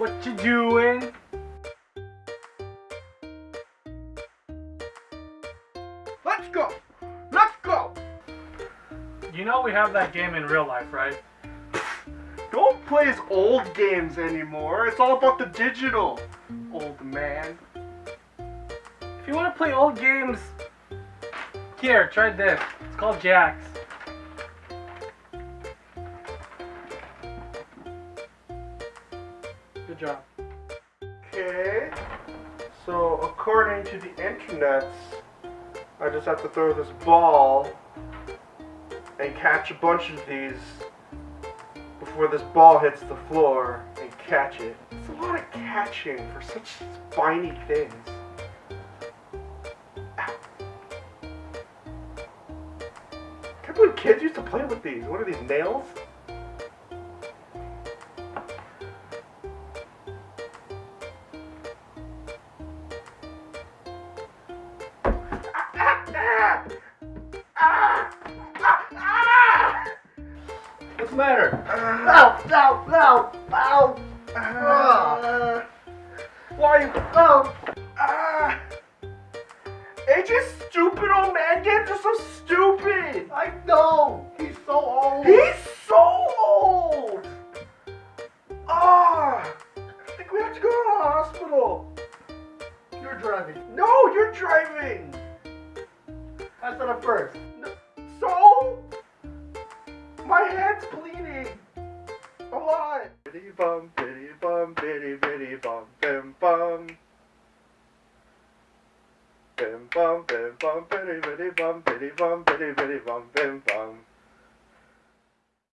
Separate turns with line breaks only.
What you doing?
Let's go! Let's go!
You know we have that game in real life, right?
Don't play as old games anymore. It's all about the digital, old man.
If you want to play old games, here, try this. It's called Jacks. Good job.
Okay. So according to the internets, I just have to throw this ball and catch a bunch of these before this ball hits the floor and catch it. It's a lot of catching for such spiny things. Ow. Can't believe kids used to play with these. What are these, nails? What's the matter?
Ow! Ow! Ow! Ow!
Uh, why are you? Oh, ah! AJ's stupid old man games are so stupid.
I know! He's so old!
He's so old. Ah! I think we have to go to the hospital.
You're driving.
No, you're driving.
I said it first.
So? My head's bleeding. A lot. Bitty bum, bitty bum, bitty bitty bum, bim bum. Bim bum, bim bum, bitty bitty bum, bitty bum, bitty bitty bum, bim bum.